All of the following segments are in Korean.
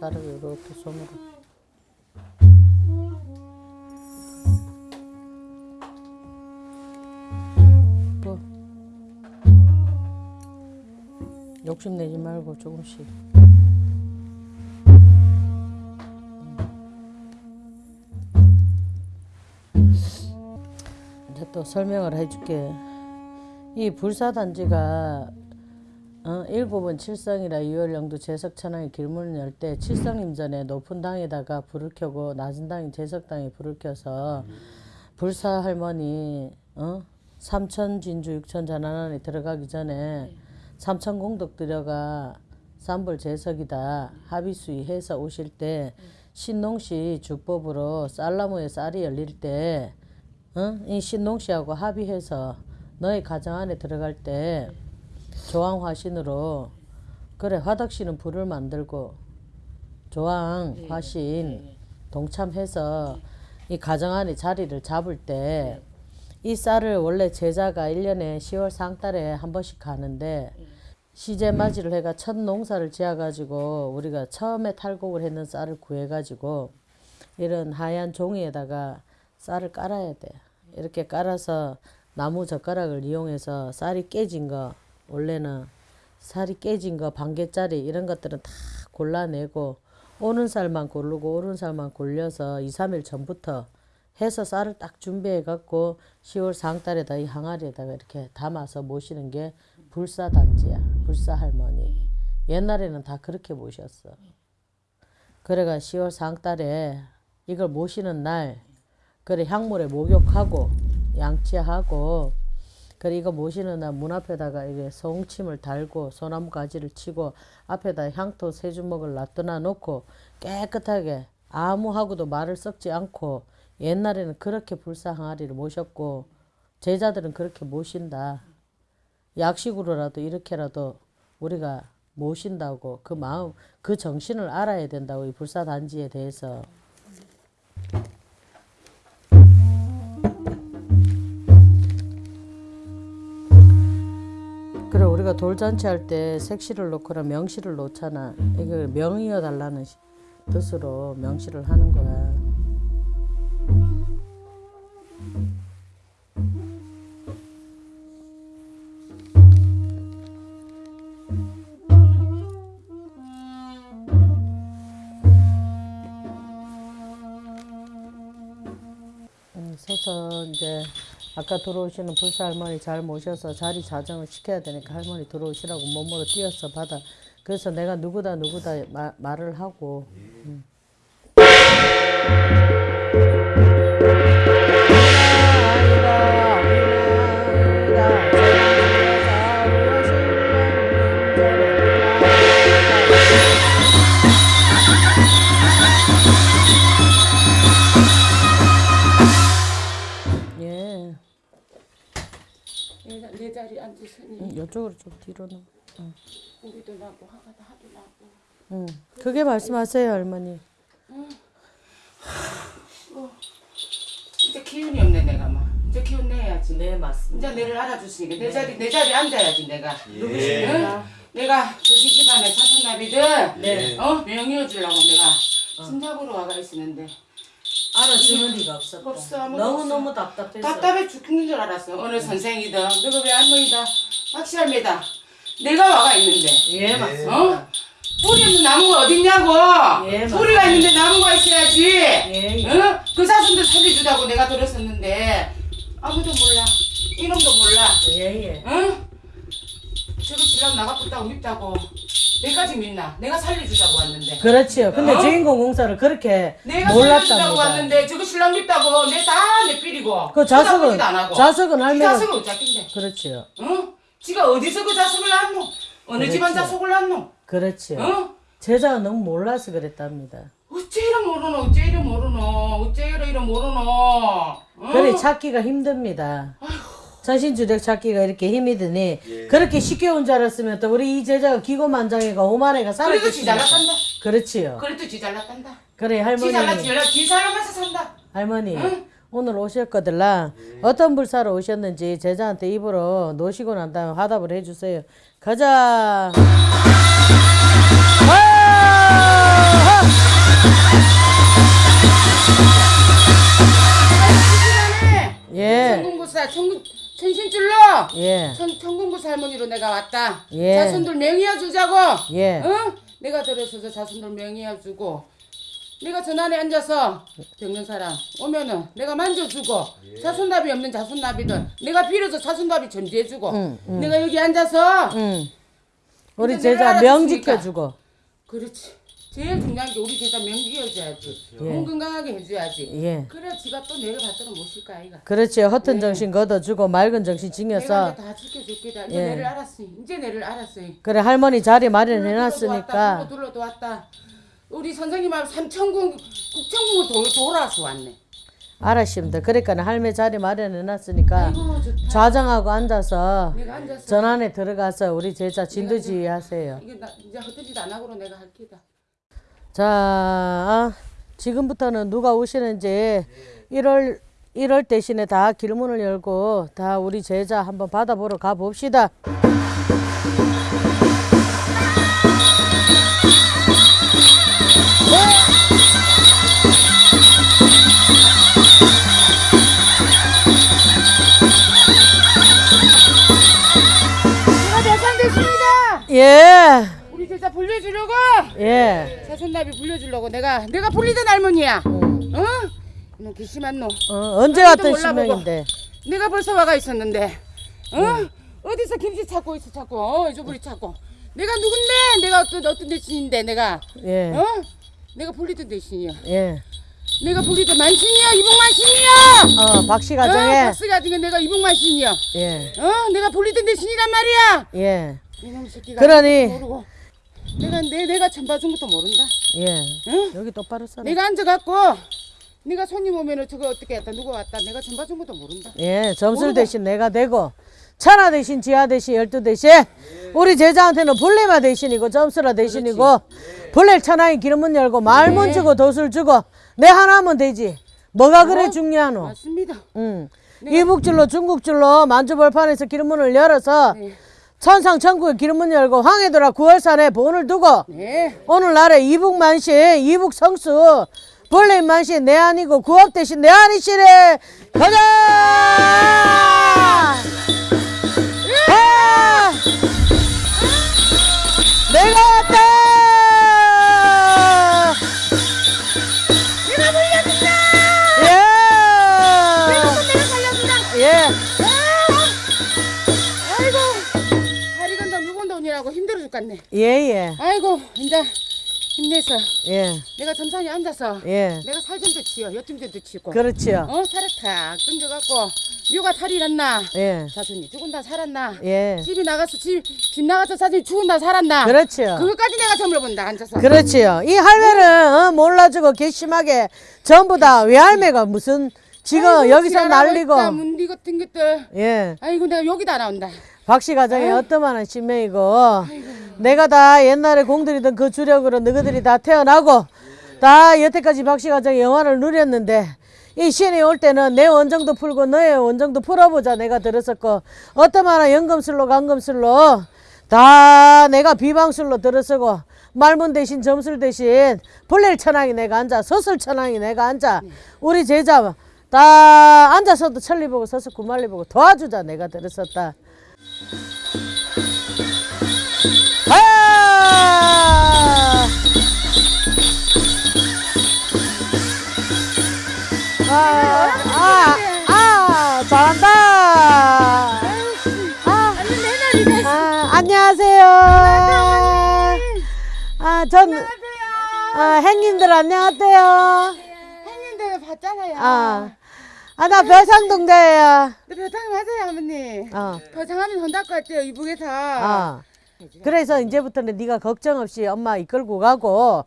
쌀을 이렇게 손으로. 뭐 욕심내지 말고 조금씩. 이제 또 설명을 해줄게. 이 불사단지가 어, 일곱은 칠성이라 유월령도 제석천왕이 길문을 열 때 칠성 임 전에 높은 당에다가 불을 켜고 낮은 당이 제석당에 불을 켜서 불사 할머니 어? 삼천 진주 육천 전환원에 들어가기 전에 삼천 공덕 들여가 삼불 제석이다 합의수의 해서 오실 때 신농시 주법으로 쌀나무에 쌀이 열릴 때 어? 이 신농시하고 합의해서 너희 가정 안에 들어갈 때 조항 화신으로 그래 화덕씨는 불을 만들고 조항 화신 동참해서 이 가정 안에 자리를 잡을 때 이 쌀을 원래 제자가 1년에 10월 상달에 한 번씩 가는데 시제 맞이를 해가 첫 농사를 지어가지고 우리가 처음에 탈곡을 했는 쌀을 구해가지고 이런 하얀 종이에다가 쌀을 깔아야 돼. 이렇게 깔아서 나무 젓가락을 이용해서 쌀이 깨진 거 원래는 쌀이 깨진 거 반개짜리 이런 것들은 다 골라내고 오는 쌀만 고르고 오른 쌀만 골려서 2, 3일 전부터 해서 쌀을 딱 준비해 갖고 10월 상달에다 이 항아리에다가 이렇게 담아서 모시는 게 불사단지야. 불사할머니. 옛날에는 다 그렇게 모셨어. 그래가 10월 상달에 이걸 모시는 날 그래 향물에 목욕하고 양치하고 그래 이거 모시는 날 문 앞에다가 이게 송침을 달고 소나무 가지를 치고 앞에다 향토 세 주먹을 놔둬 놓고 깨끗하게 아무하고도 말을 섞지 않고 옛날에는 그렇게 불사 항아리를 모셨고 제자들은 그렇게 모신다. 약식으로라도 이렇게라도 우리가 모신다고 그 마음 그 정신을 알아야 된다고 이 불사 단지에 대해서 우리가 돌잔치 할 때 색시를 놓거나 명시를 놓잖아. 이걸 명이어 달라는 시- 뜻으로 명시를 하는 거야. 음, 서서 이제 아까 들어오시는 불사 할머니 잘 모셔서 자리 자정을 시켜야 되니까 할머니 들어오시라고 몸으로 뛰어서 받아. 그래서 내가 누구다 누구다 마- 말을 하고. 좀 뒤로 놓. 우리도 나고 하가다 하도 나고 음. 그게 말씀하세요 할머니. 이제 기운이 없네 내가 막 이제 기운 내야지 네 맞습니다. 이제 내를 알아주시니까 내 자리 내 자리에 앉아야지 내가 예. 응? 내가 저기 집안에 사촌나비들 네. 어 명의어 주려고 내가 진작으로 와가 있었는데 알아주는 리가 없었다. 없어, 아무도 너무 없어. 너무 답답해서. 답답해 죽는 줄 알았어 어느 선생이든 너가 왜 할머니다 박시할매다 내가 와가 있는데 예 어? 맞습니다. 뿌리 없는 나무가 어딨냐고 예, 뿌리가 있는데 나무가 있어야지 예, 예. 응? 그 사슴들 살려주자고 내가 들었었는데 아무도 몰라 이놈도 몰라 예예. 응? 저거 신랑 나가겠다고 밉다고 내까지 믿나 내가 살려주자고 왔는데 그렇지요. 근데 어? 주인공 공사를 그렇게 내가 살려주자고 몰랐답니다. 왔는데 저거 신랑 밉다고 내 다내 삐리고 그 자석은 쳐다보지도 안 하고. 자석은 이 할매가 자석은 어쩌긴데 그렇지요. 응? 지가 어디서 그 자석을 낳노 어느 그렇지. 집안 자석을 낳노 그렇지요. 응? 제자가 너무 몰라서 그랬답니다. 어째 이래 모르노 어째 이래 모르노 어째 이래 이래 모르노 응? 그래 찾기가 힘듭니다. 전신주력 찾기가 이렇게 힘이 드니 예. 그렇게 쉽게 온 줄 알았으면 또 우리 이 제자가 기고만장애가 오만애가 그래도 지 잘 났단다 살았겠습니까? 그렇지요. 그래도 지 잘 났단다 그래 지 할머니 잘났지 연락 지 살면서 산다 할머니 응? 오늘 오셨거들라 어떤 불사로 오셨는지 제자한테 입으로 놓으시고 난 다음에 화답을 해주세요. 가자. 예. 천궁구사 천궁 천신줄로 예. 천 천궁구사 할머니로 내가 왔다. 예. 자손들 명의해 주자고. 예. 응? 내가 들어서서 자손들 명의해 주고. 내가 전안에 앉아서 병는 사람 오면은 내가 만져주고 자손납이 없는 자손납이든 내가 빌어서 자손납이 전제해주고 응, 내가 여기 앉아서 응. 우리 내가 제자 명. 지켜주고. 그렇지. 제일 중요한 게 우리 제자 명지해줘야지. 몸 건강하게 해줘야지. 예. 그래 지가 또 내를 받들어 모실 거 아이가. 그렇지. 허튼 정신 걷어주고 맑은 정신 내가 징여서 이제 다 지켜줄게다. 이제 예. 내를 알았으니 이제 내를 알았으니. 그래 할머니 자리 둘러도 왔다 마련해놨으니까. 둘러도 왔다 우리 선생님하고 삼천궁 국천궁을 도, 돌아서 왔네 알았습니다. 그러니까 할매 자리 마련해놨으니까 좌정하고 앉아서 앉아서 전안에 들어가서 우리 제자 진두지 하세요. 이게 나 이제 짓안 하고로 내가 할 기다 자, 아, 지금부터는 누가 오시는지 1월 1월 대신에 다 길문을 열고 다 우리 제자 한번 받아보러 가 봅시다. 제가 대상됐습니다 예, 우리 제자 불려주려고 예. 자손나비 불려주려고 내가 내가 불리던 할머니야 음. 어? 너 괘씸한 놈 어, 언제 왔던. 신명인데? 내가 벌써 와가 있었는데 어? 어디서 김치 찾고 있어 찾고 어 잊어버리 찾고 내가 누군데 내가 어떤 어떤 대신인데 내가 예, 어? 내가 불리던 대신이야 예. 내가 불리던 만신이야 이봉만신이야 어, 박씨 어, 가정에 박스가 중에 내가 이봉만신이야 예, 어 내가 불리던 대신이란 말이야 예, 이놈 새끼가 그러니. 모르고 내가 내 내가 전봐준 것도 모른다 예. 응? 여기 똑바로 서라. 내가 앉아갖고 네가 손님 오면은 저거 어떻게 했다 누구 왔다 내가 전봐준 것도 모른다 예, 점술 모르고. 대신 내가 되고 천하 대신 지하 대신 열두 대신 우리 제자한테는 불레마 대신이고 점수라 대신이고 불레 천하의 기름문 열고 말문 네. 주고 도술 주고 내 하나면 되지. 뭐가 그래 중요하노? 맞습니다. 응. 이북줄로 중국줄로 만주벌판에서 기름문을 열어서 네. 천상 천국의 기름문 열고 황해도라 구월산에 본을 두고 네. 오늘날에 이북만신 이북성수 벌레만신 내 아니고 구업 대신 내 아니시래. 가자 물 건다 오느라고 힘들어 죽겠네. 예, 아이고 이제 힘내서. 예, 내가 점산에 앉아서 예, 내가 살좀더 치요 더 치고. 그렇지요. 어 살을 탁 던져갖고 묘가 살이 났나? 예, 자손이 죽은다 살았나? 예, 집이 나가서 집, 집 나가서 자손이 죽은다 살았나? 그렇지요. 그것까지 내가 점을 본다 앉아서. 그렇지요. 이 할매는 어, 몰라주고 괘씸하게 전부 다 외할매가 무슨 지금 아이고, 여기서 있다, 문디 같은 것들. 예. 아이고 내가 여기다 나온다 박씨 가정이 어떠만한 신명이고 내가 다 옛날에 공들이던 그 주력으로 너희들이 다 태어나고 다 여태까지 박씨 가정의 영화를 누렸는데 이 신이 올 때는 내 원정도 풀고 너의 원정도 풀어보자 내가 들었었고 어떠만한 연금술로 강금술로 다 내가 비방술로 들어서고 말문 대신 점술 대신 벌레 천왕이 내가 앉아 서술 천왕이 내가 앉아 우리 제자 다 앉아서도 천리 보고 서서 구말리 보고 도와주자 내가 들었었다 아! 아, 아, 아, 잘한다. 아, 아, 안녕하세요. 아, 전, 아, 행님들 안녕하세요. 형님들 봤잖아요 아, 아, 나 별상동자예요. 네, 배탕 맞아요 어머니 어, 혼날 것 같아요 이북에서 아. 그래서 이제부터는 네가 걱정 없이 엄마 이끌고 가고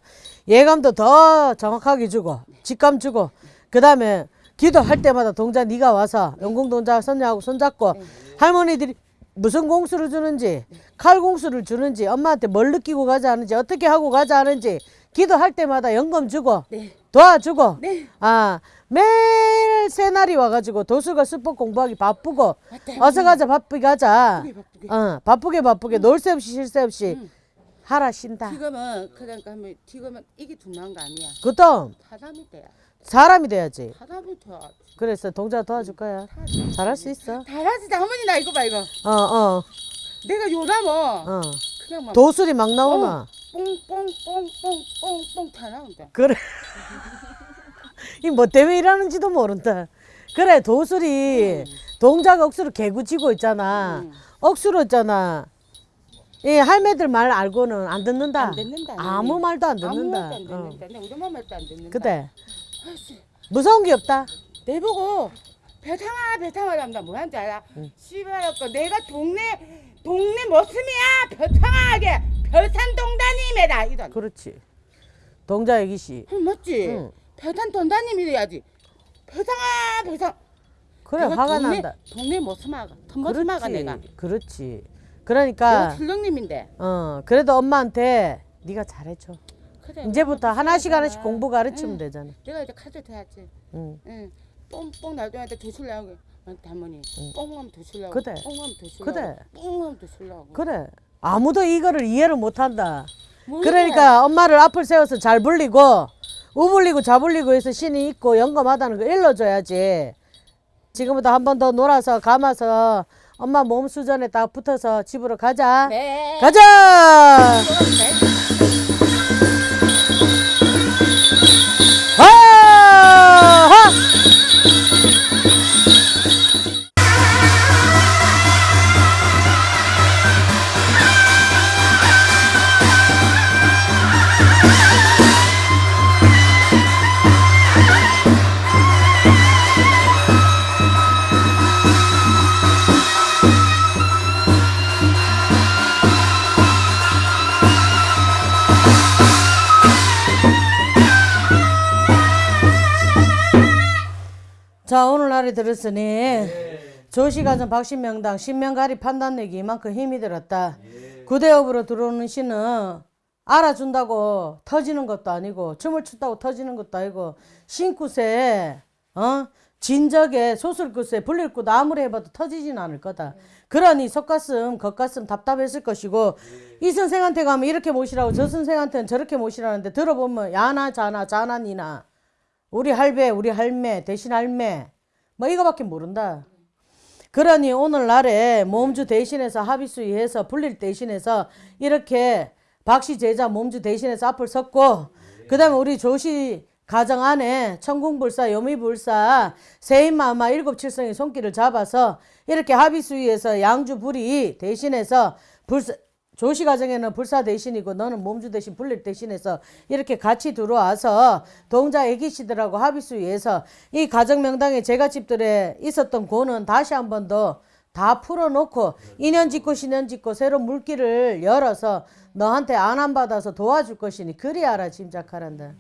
예감도 더 정확하게 주고 직감 주고 그 다음에 기도할 때마다 동자 네가 와서 영공 동자 손녀하고 손잡고 할머니들이 무슨 공수를 주는지 칼 공수를 주는지 엄마한테 뭘 느끼고 가자 하는지 어떻게 하고 가자 하는지 기도할 때마다 연금 주고 네. 도와주고 네. 아 매일 새날이 와가지고 도수가 수법 공부하기 바쁘고 맞다, 어서 가자 바쁘게 가자 바쁘게, 바쁘게. 어 바쁘게 바쁘게 놀새 없이 쉴새 없이 하라 쉰다 지금은 그러니까 하면 지금은 이게 중요한 거 아니야 그다음 사삼이 때야 사람이 돼야지. 사람이 더 그래서 동자 도와줄 거야. 잘할 수 있어. 잘하지 할머니 나 이거 봐 이거 어, 어, 내가 요나면 어. 그냥 막 도술이 막 나오나. 뽕뽕뽕뽕뽕뽕 다 나온다 그래. 이 뭐 때문에 일하는지도 모른다. 그래, 도술이 동작 억수로 개구치고 있잖아. 음. 억수로 있잖아. 이 할매들 말 알고는 안 듣는다. 안 듣는다, 아무. 말도 안 아무 듣는다. 말도 안 어. 듣는다 내 우리 말도 안 듣는다 그래. 무서운 게 없다. 내보고 배탕아 배탕아 한다 뭐한지 알아? 씨발아까 내가 동네 동네 모습이야 배탕아 하게 별산동다님이다 이런 그렇지. 동자 애기씨. 응, 맞지? 응. 배탄 돈다님이래야지 배탕아 배탕 그래, 내가 화가 동네, 난다. 동네 모습아가 모습아가 내가 그렇지. 내가 그러니까 출렁님인데 어 그래도 엄마한테 네가 잘해줘. 그래 이제부터 하나씩 무서워하잖아. 하나씩 공부 가르치면 응. 되잖아. 내가 이제 카드 돼야지 응. 응. 뽕뽕 나중에 도술 나오게 할머니 뽕하면 나오고 그래. 뽕하면 도술 그래. 뽕하면 나오고 그래. 아무도 이거를 이해를 못한다. 모르겠어. 그러니까 엄마를 앞을 세워서 잘 불리고 우불리고 좌불리고 해서 신이 있고 영감하다는 거 일러줘야지. 지금부터 한 번 더 놀아서 감아서 엄마 몸 수전에 딱 붙어서 집으로 가자. 네 가자. 날이 들었으니 조시가전 박신명당 신명가리 판단내기 이만큼 힘이 들었다. 구대업으로 들어오는 신은 알아준다고 터지는 것도 아니고 춤을 춘다고 터지는 것도 아니고 신굿에 어? 진적에 소술굿에 불릴굿 아무리 해봐도 터지진 않을 거다. 그러니 속가슴 겉가슴 답답했을 것이고 이 선생한테 가면 이렇게 모시라고 저 선생한테는 저렇게 모시라는데 들어보면 야나 자나 자나 니나. 우리 할배, 우리 할매, 대신 할매, 뭐 이거밖에 모른다. 그러니 오늘날에 몸주 대신해서 합의수위해서 불릴 대신해서 이렇게 박씨 제자 몸주 대신해서 앞을 섰고 그 다음에 우리 조시 가정 안에 천궁불사, 요미불사, 세인마마 일곱칠성의 손길을 잡아서 이렇게 합의수위에서 양주 불이 대신해서 불사, 조시 가정에는 불사 대신이고 너는 몸주 대신 불릴 대신해서 이렇게 같이 들어와서 동자 애기씨들하고 합의수위에서 이 가정 명당에 제가 집들에 있었던 고는 다시 한 번 더 다 풀어놓고 인연 짓고 신연 짓고 새로운 물길을 열어서 너한테 안안 받아서 도와줄 것이니 그리 알아 짐작하란다.